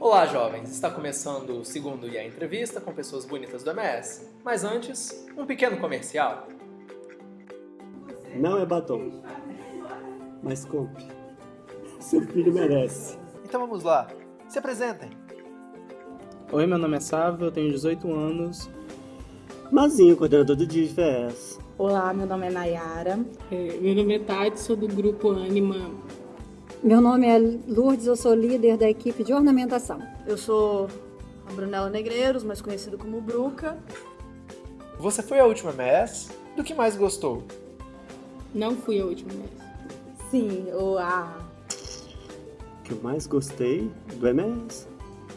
Olá, jovens! Está começando o segundo e a entrevista com pessoas bonitas do MS. Mas antes, um pequeno comercial. Não é batom, mas compre. Seu filho merece. Então vamos lá, se apresentem. Oi, meu nome é Sávio, eu tenho 18 anos. Mazinho, coordenador do DIFES. Olá, meu nome é Nayara. É, meu nome é Tati, sou do grupo Anima. Meu nome é Lourdes, eu sou líder da equipe de ornamentação. Eu sou a Brunella Negreiros, mais conhecido como Bruca. Você foi a última MS? Do que mais gostou? Não fui a última vez. Sim, o a O que eu mais gostei do MS?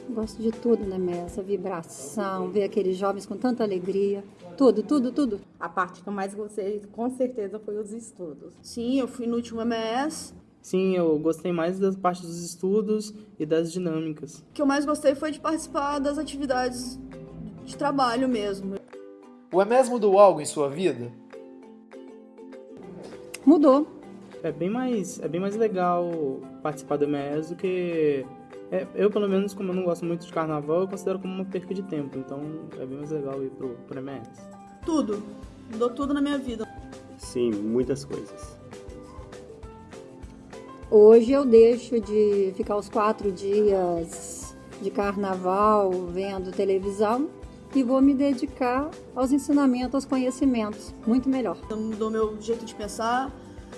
Gosto de tudo, né? Essa vibração, ver aqueles jovens com tanta alegria. Tudo, tudo, tudo. a parte que eu mais gostei, com certeza, foi os estudos. Sim, eu fui no último MS. Sim, eu gostei mais das partes dos estudos e das dinâmicas. O que eu mais gostei foi de participar das atividades de trabalho mesmo. O MS mudou algo em sua vida? Mudou. É bem mais, é bem mais legal participar do MS do que... é, eu, pelo menos, como eu não gosto muito de carnaval, eu considero como uma perca de tempo. Então, é bem mais legal ir pro, pro MS. Tudo. Mudou tudo na minha vida. Sim, muitas coisas. Hoje eu deixo de ficar os quatro dias de carnaval vendo televisão e vou me dedicar aos ensinamentos, aos conhecimentos. Muito melhor. Mudou meu jeito de pensar,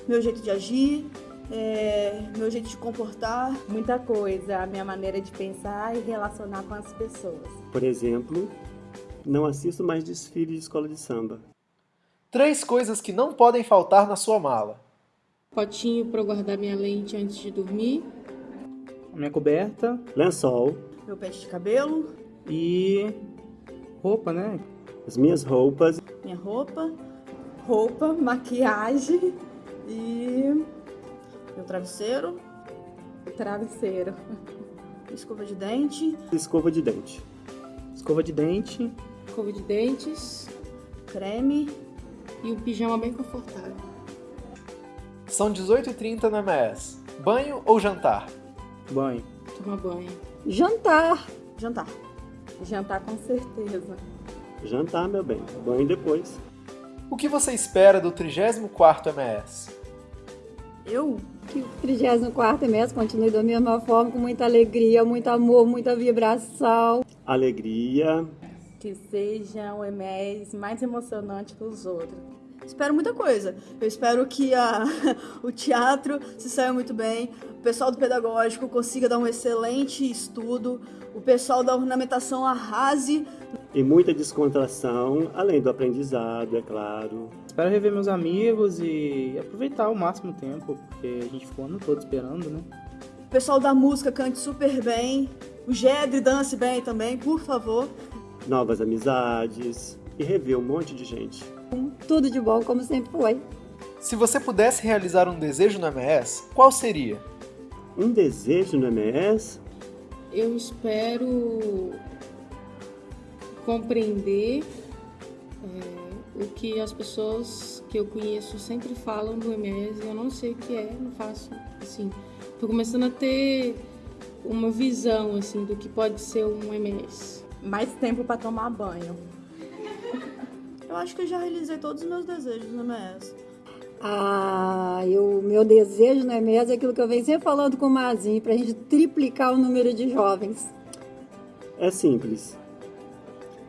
meu jeito de agir, é, meu jeito de comportar. Muita coisa, a minha maneira de pensar e relacionar com as pessoas. Por exemplo, não assisto mais desfile de escola de samba. Três coisas que não podem faltar na sua mala. Potinho para eu guardar minha lente antes de dormir. Minha coberta Lençol, Meu pente de cabelo, e roupa, né? as minhas roupas, minha roupa, Roupa, maquiagem e meu travesseiro, travesseiro. escova de dente, escova de dente. Escova de dente, Escova de dentes creme. e um pijama bem confortável. São 18h30 no MS. Banho ou jantar? banho. Tomar banho. Jantar. Jantar. Jantar com certeza. Jantar, meu bem. Banho depois. O que você espera do 34º MS? Eu? Que o 34 mês continue da mesma forma, com muita alegria, muito amor, muita vibração. Alegria, Que seja o MS mais emocionante que os outros. Espero muita coisa. Eu espero que a, o teatro se saia muito bem, o pessoal do pedagógico consiga dar um excelente estudo, o pessoal da ornamentação arrase e muita descontração, além do aprendizado, é claro. Espero rever meus amigos e aproveitar ao máximo tempo, porque a gente ficou o ano todo esperando, né? O pessoal da música cante super bem. O Gedre dance bem também, por favor. Novas amizades e rever um monte de gente. Tudo de bom, como sempre foi. Se você pudesse realizar um desejo no MS, qual seria? Um desejo no MS? Eu espero compreender é, o que as pessoas que eu conheço sempre falam do MS. Eu não sei o que é, não faço assim. Tô começando a ter uma visão assim do que pode ser um MS. Mais tempo para tomar banho. Eu acho que eu já realizei todos os meus desejos no MS. Ah, o meu desejo no MS é aquilo que eu venho sempre falando com o Mazinho, para a gente triplicar o número de jovens. É simples.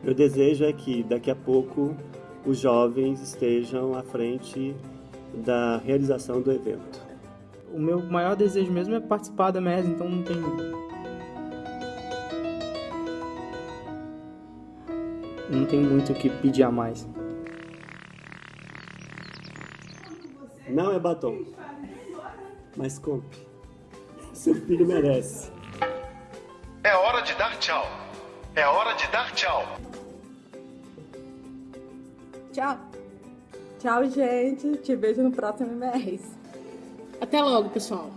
Meu desejo é que daqui a pouco os jovens estejam à frente da realização do evento. O meu maior desejo mesmo é participar da MS, então não tem. Não tem muito o que pedir a mais. Não é batom, mas compre. Seu filho merece. É hora de dar tchau. É hora de dar tchau. Tchau. Tchau, gente. Te vejo no próximo mês. Até logo, pessoal.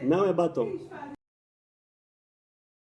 Não é batom,